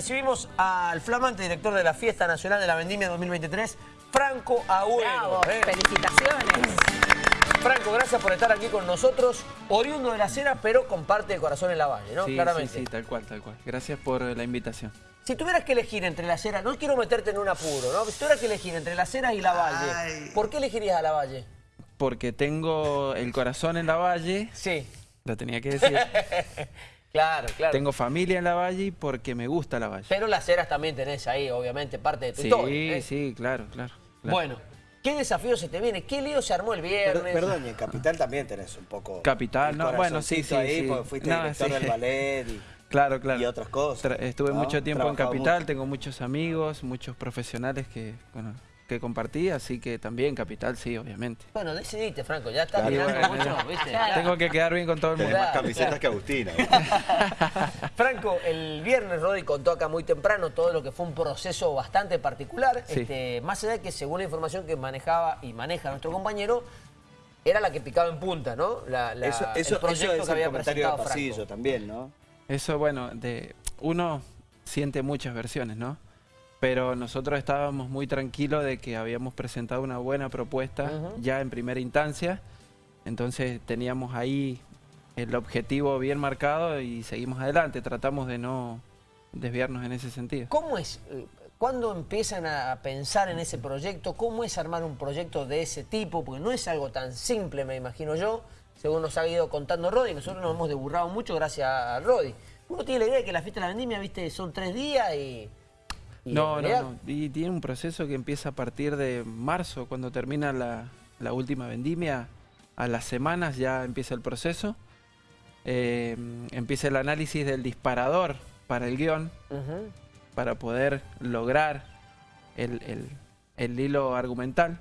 Recibimos al flamante director de la Fiesta Nacional de la Vendimia 2023, Franco Agüero. Bravo, ¿eh? felicitaciones. Franco, gracias por estar aquí con nosotros, oriundo de la cera, pero con parte de corazón en la valle, ¿no? Sí, Claramente. sí, sí, tal cual, tal cual. Gracias por la invitación. Si tuvieras que elegir entre la cera, no quiero meterte en un apuro, ¿no? Si tuvieras que elegir entre la cera y la valle, Ay. ¿por qué elegirías a la valle? Porque tengo el corazón en la valle, Sí. lo tenía que decir. Claro, claro. tengo familia en la valle y porque me gusta la valle. Pero las ceras también tenés ahí, obviamente, parte de tu Sí, historia. ¿eh? sí, claro, claro. claro. Bueno, ¿qué desafío se te viene? ¿Qué lío se armó el Per- viernes? Perdón, y en Capital también tenés un poco... Capital, no, bueno, sí, sí, ahí, sí. porque fuiste No, director sí. del ballet y... Claro, claro. Y otras cosas, Tra- estuve ¿no? mucho tiempo en Capital, mucho. tengo muchos amigos, muchos profesionales que, bueno, que compartí, así que también Capital, sí, obviamente. Bueno, decidiste, Franco, ya estás Claro, bueno, mucho. ¿viste? Claro. Tengo que quedar bien con todo el mundo. Tenés más Claro, camisetas claro. que Agustina. Franco, el viernes Rodi contó acá muy temprano todo lo que fue un proceso bastante particular. Sí. Este, más allá de que según la información que manejaba y maneja nuestro compañero, era la que picaba en punta, ¿no? La, la- Eso, el eso, proyecto eso es que había el comentario de pasillo Franco. también, ¿no? Eso, bueno, de uno siente muchas versiones, ¿no? Pero nosotros estábamos muy tranquilos de que habíamos presentado una buena propuesta ya en primera instancia. Entonces teníamos ahí el objetivo bien marcado y seguimos adelante. Tratamos de no desviarnos en ese sentido. ¿Cómo es? eh, ¿Cuándo empiezan a pensar en ese proyecto? ¿Cómo es armar un proyecto de ese tipo? Porque no es algo tan simple, me imagino yo, según nos ha ido contando Rodi. Nosotros nos hemos deburrado mucho gracias a Rodi. Uno tiene la idea de que la fiesta de la vendimia, viste, son tres días y... No, no, no. Y tiene un proceso que empieza a partir de marzo, cuando termina la, la última vendimia. A las semanas ya empieza el proceso. Eh, empieza el análisis del disparador para el guion, para poder lograr el, el- el hilo argumental.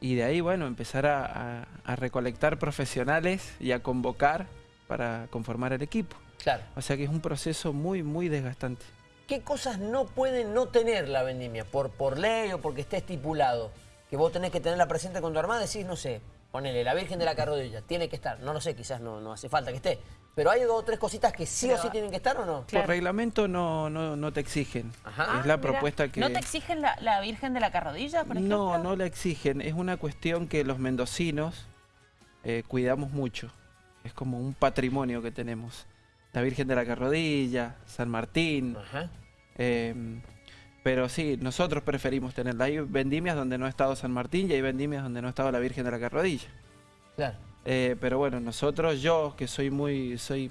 Y de ahí, bueno, empezar a, a- a recolectar profesionales y a convocar para conformar el equipo. Claro. O sea que es un proceso muy, muy desgastante. ¿Qué cosas no puede no tener la vendimia? Por, por ley o porque esté estipulado. Que vos tenés que tenerla presente con tu armada, decís, no sé, ponele, la Virgen de la Carrodilla, tiene que estar. No lo sé, quizás no, no hace falta que esté. Pero hay dos o tres cositas que sí o sí tienen que estar o no. Claro. Por reglamento no, no, no te exigen. Ajá. Es la Ah, mira. propuesta que... ¿No te exigen la, la Virgen de la Carrodilla, por ejemplo? No, no la exigen. Es una cuestión que los mendocinos eh, cuidamos mucho. Es como un patrimonio que tenemos. La Virgen de la Carrodilla, San Martín. Ajá. eh, pero sí, nosotros preferimos tenerla. Hay vendimias donde no ha estado San Martín y hay vendimias donde no ha estado la Virgen de la Carrodilla. Claro. Eh, pero bueno, nosotros, yo que soy muy, soy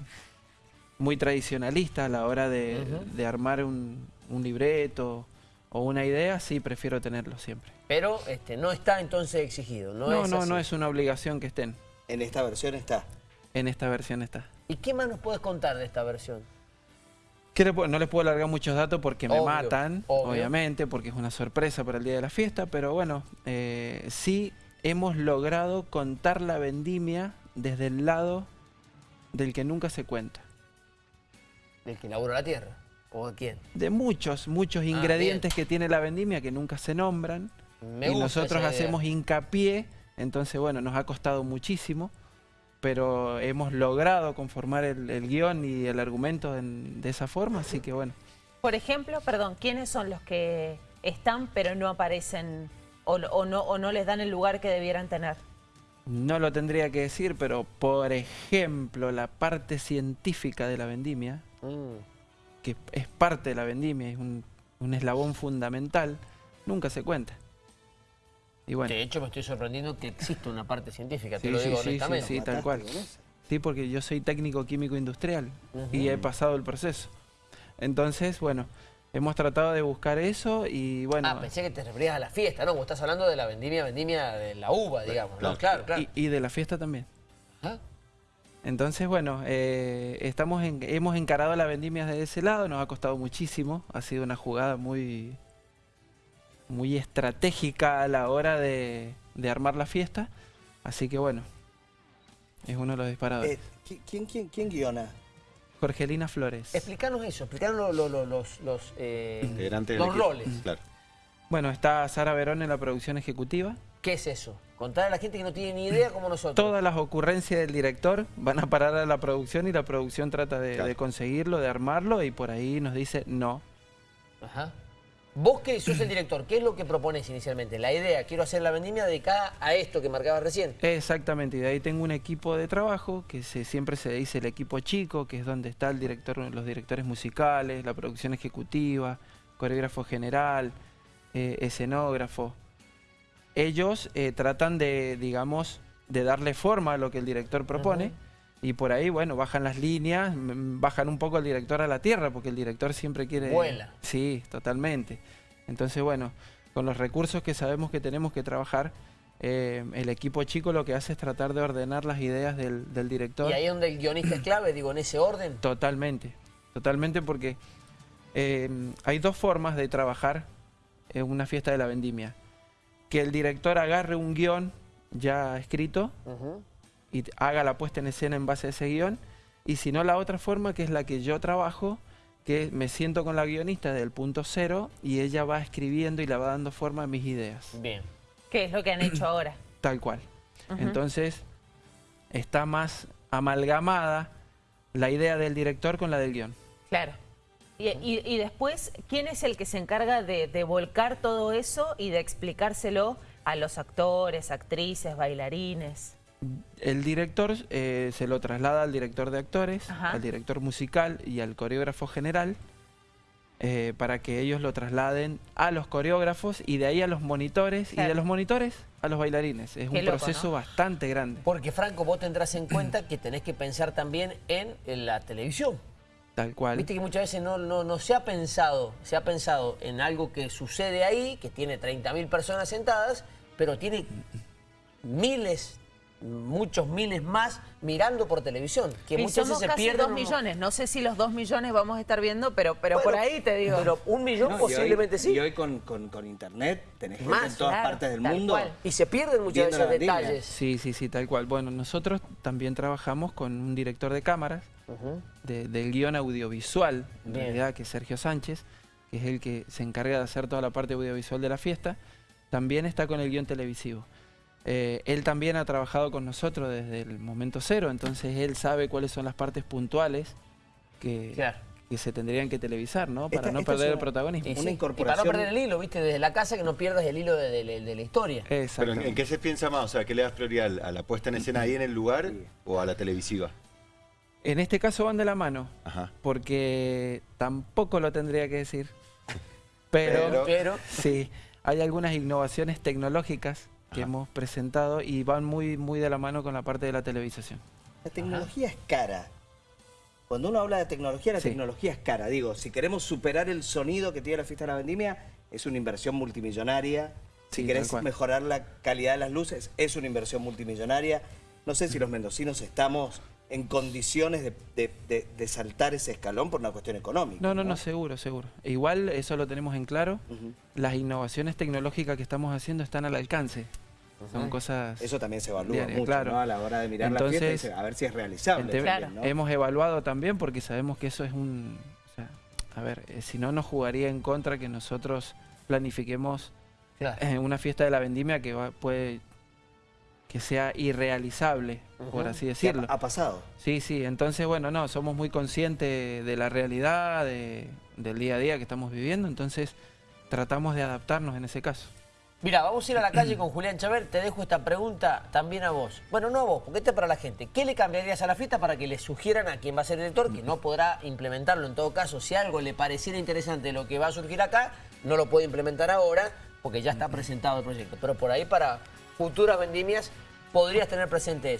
muy tradicionalista a la hora de, armar un, un libreto o una idea, sí prefiero tenerlo siempre. Pero este, no está entonces exigido. No, No, es no, así. no es una obligación que estén. En esta versión está. En esta versión está. ¿Y qué más nos puedes contar de esta versión? ¿Qué le puedo- no les puedo alargar muchos datos porque me matan, obvio. obviamente, porque es una sorpresa para el día de la fiesta, pero bueno, eh, sí hemos logrado contar la vendimia desde el lado del que nunca se cuenta. ¿Del que inauguró la tierra? ¿O de quién? De muchos, muchos Ah, ingredientes que tiene la vendimia que nunca se nombran. Me y nosotros hacemos hincapié, entonces bueno, nos ha costado muchísimo, pero hemos logrado conformar el, el guion y el argumento en- de esa forma, así que bueno. Por ejemplo, perdón, ¿quiénes son los que están pero no aparecen o, o no, o no les dan el lugar que debieran tener? No lo tendría que decir, pero por ejemplo, la parte científica de la vendimia, Mm. que es parte de la vendimia, es un, un eslabón fundamental, nunca se cuenta. Y bueno, De hecho, me estoy sorprendiendo que existe una parte científica, te Sí, lo sí, digo sí, honestamente. sí, tal cual. Sí, porque yo soy técnico químico industrial y he pasado el proceso. Entonces, bueno, hemos tratado de buscar eso y bueno, Ah, pensé que te referías a la fiesta, ¿no? Vos estás hablando de la vendimia, vendimia de la uva, digamos, ¿no? Claro, claro. y, y de la fiesta también. Ajá. Entonces, bueno, eh, estamos en- hemos encarado la vendimia desde ese lado, nos ha costado muchísimo, ha sido una jugada muy, muy estratégica a la hora de, de armar la fiesta, así que bueno, es uno de los disparadores. Eh, ¿qui- ¿quién, quién, ¿Quién guiona? Jorgelina Flores. Explícanos eso, explícanos lo- lo- lo- los, los, eh, los equipo. roles. Claro. Bueno, está Sara Verón en la producción ejecutiva. ¿Qué es eso? Contar a la gente que no tiene ni idea como nosotros. Todas las ocurrencias del director van a parar a la producción y la producción trata de, Claro. de conseguirlo, de armarlo y por ahí nos dice no, Ajá. Vos que sos el director, ¿qué es lo que propones inicialmente? La idea, quiero hacer la vendimia dedicada a esto que marcaba recién. Exactamente, y de ahí tengo un equipo de trabajo que se, siempre se dice el equipo chico, que es donde está el director, los directores musicales, la producción ejecutiva, coreógrafo general, eh, escenógrafo. Ellos eh, tratan de, digamos, de darle forma a lo que el director propone. Y por ahí, bueno, bajan las líneas, bajan un poco el director a la tierra, porque el director siempre quiere... Vuela. Sí, totalmente. Entonces, bueno, con los recursos que sabemos que tenemos que trabajar, eh, el equipo chico lo que hace es tratar de ordenar las ideas del, del director. Y ahí es donde el guionista es clave, digo, en ese orden. Totalmente, totalmente porque eh, hay dos formas de trabajar en una fiesta de la vendimia. Que el director agarre un guion ya escrito Ujú. Y haga la puesta en escena en base a ese guion. Y si no, la otra forma, que es la que yo trabajo, que me siento con la guionista desde el punto cero y ella va escribiendo y la va dando forma a mis ideas. Bien. ¿Qué es lo que han hecho ahora? Tal cual. Entonces, está más amalgamada la idea del director con la del guion. Claro. Y, y- y después, ¿quién es el que se encarga de, de volcar todo eso y de explicárselo a los actores, actrices, bailarines? El director eh, se lo traslada al director de actores, Ajá. al director musical y al coreógrafo general eh, para que ellos lo trasladen a los coreógrafos y de ahí a los monitores y de los monitores a los bailarines. Es Qué un loco, proceso ¿no? bastante grande. Porque, Franco, vos tendrás en cuenta que tenés que pensar también en, en la televisión. Tal cual. Viste que muchas veces no, no, no se ha pensado, se ha pensado en algo que sucede ahí, que tiene 30.000 personas sentadas, pero tiene miles, muchos miles más mirando por televisión, que y muchas somos veces se casi pierden. dos millones. No sé si los dos millones vamos a estar viendo, pero, pero por ahí te digo. Pero un millón No, y posiblemente hoy, sí. Y hoy con, con- con internet tenés gente Más, en todas claro, partes del mundo. cual. Y se pierden muchas veces detalles. Sí, sí, sí, tal cual. Bueno, nosotros también trabajamos con un director de cámaras de- del guion audiovisual, en Bien. realidad, que es Sergio Sánchez, que es el que se encarga de hacer toda la parte audiovisual de la fiesta, también está con el guion televisivo. Eh, él también ha trabajado con nosotros desde el momento cero, entonces él sabe cuáles son las partes puntuales que, Claro. que se tendrían que televisar, ¿no? Para Esta- no esta perder el protagonismo. Y, Una sí, y para no incorporación- perder el hilo, viste, desde la casa que no pierdas el hilo de, de- de- de la historia. Pero ¿en, qué se piensa más? O sea, ¿qué le das prioridad? ¿A la puesta en escena ahí en el lugar o a la televisiva? En este caso van de la mano, Ajá. porque tampoco lo tendría que decir, pero... Pero- Pero Sí, hay algunas innovaciones tecnológicas que Ajá. hemos presentado y van muy, muy de la mano con la parte de la televisación. La tecnología es cara. Cuando uno habla de tecnología, la Sí. tecnología es cara. Digo, si queremos superar el sonido que tiene la fiesta de la vendimia, es una inversión multimillonaria. Si Sí, querés mejorar la calidad de las luces, es una inversión multimillonaria. No sé si los mendocinos estamos en condiciones de, de- de- de saltar ese escalón por una cuestión económica. No, no, no, seguro, seguro. E igual eso lo tenemos en claro. Las innovaciones tecnológicas que estamos haciendo están al alcance. Son cosas... Eso también se evalúa mucho, claro. ¿no? A la hora de mirar la fiesta, dice, a ver si es realizable. Ente- también, Claro. ¿no? Hemos evaluado también porque sabemos que eso es un... o sea, a ver, eh, si no nos jugaría en contra que nosotros planifiquemos Claro. eh, una fiesta de la vendimia que va- puede que sea irrealizable, por así ¿Qué decirlo. ha, ha pasado? Sí, sí, entonces bueno, no, somos muy conscientes de la realidad, de- del día a día que estamos viviendo, entonces tratamos de adaptarnos en ese caso. Mira, vamos a ir a la calle con Julián Chávez. Te dejo esta pregunta también a vos. Bueno, no a vos, porque esta es para la gente. ¿Qué le cambiarías a la fiesta para que le sugieran a quien va a ser director, que no podrá implementarlo en todo caso? Si algo le pareciera interesante lo que va a surgir acá, no lo puede implementar ahora porque ya está presentado el proyecto. Pero por ahí para futuras vendimias podrías tener presente eso.